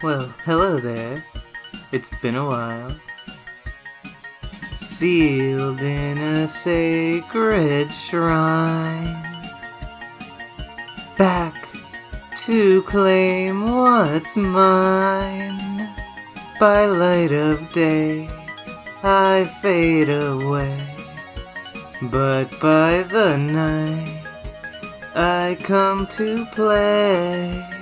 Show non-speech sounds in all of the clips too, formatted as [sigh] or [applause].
Well, hello there. It's been a while. Sealed in a sacred shrine. Back to claim what's mine. By light of day, I fade away. But by the night, I come to play.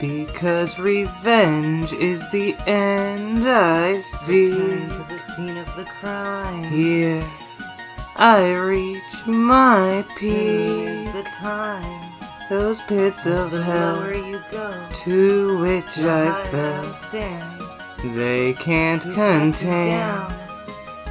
Because revenge is the end I see. Return to the scene of the crime. Here, I reach my peak. the time. Those pits of The hell you go, to which I fell, they can't Who casts it contain?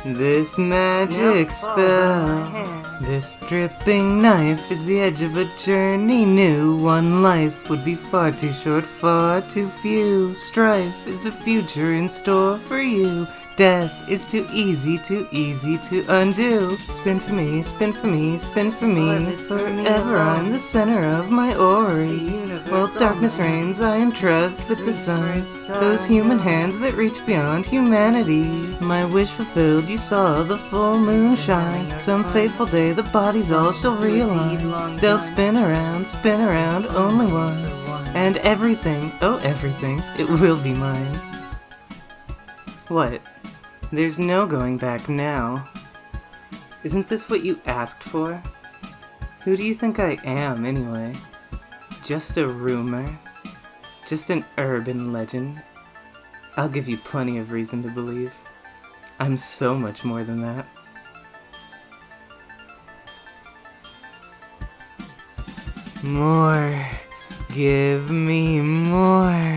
This magic my spell. This dripping knife is the edge of a journey new. One life would be far too short, far too few. Strife is the future in store for you. Death is too easy, too easy to undo. Spin for me, spin for me, spin for me. Orbit for me Forever I'm the center of my ori. While darkness reigns, I entrust with the sun. Those human hands that reach beyond humanity. My wish fulfilled, you saw the full moon shine. Some fateful day, the bodies all shall realign. They'll spin around, spin around, only one. One. And everything, oh everything, it will be mine. What? There's no going back now. Isn't this what you asked for? Who do you think I am, anyway? Just a rumor? Just an urban legend? I'll give you plenty of reason to believe. I'm so much more than that. More. Give me more.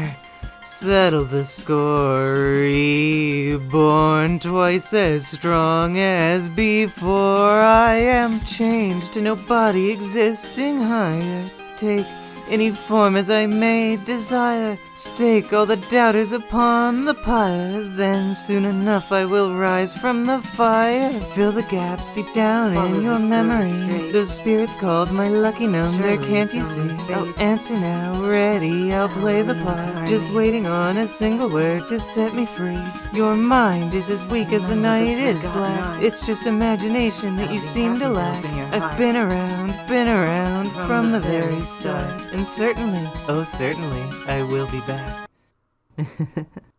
Settle the score. Reborn twice as strong as before. I am chained to no body existing higher. Take any form as I may desire. Stake all the doubters upon the pyre. Then soon enough I will rise from the fire. Fill the gaps deep down Follow in your memory. straight. Those spirits called my lucky number. Can't you see? fate. I'll answer now. Ready, I'll play the part. Just waiting on a single word to set me free. Your mind is as weak as the None of the night is black. It's just imagination that you seem to lack. I've been around, been around from, the, very start. Certainly, oh certainly, I will be back. [laughs]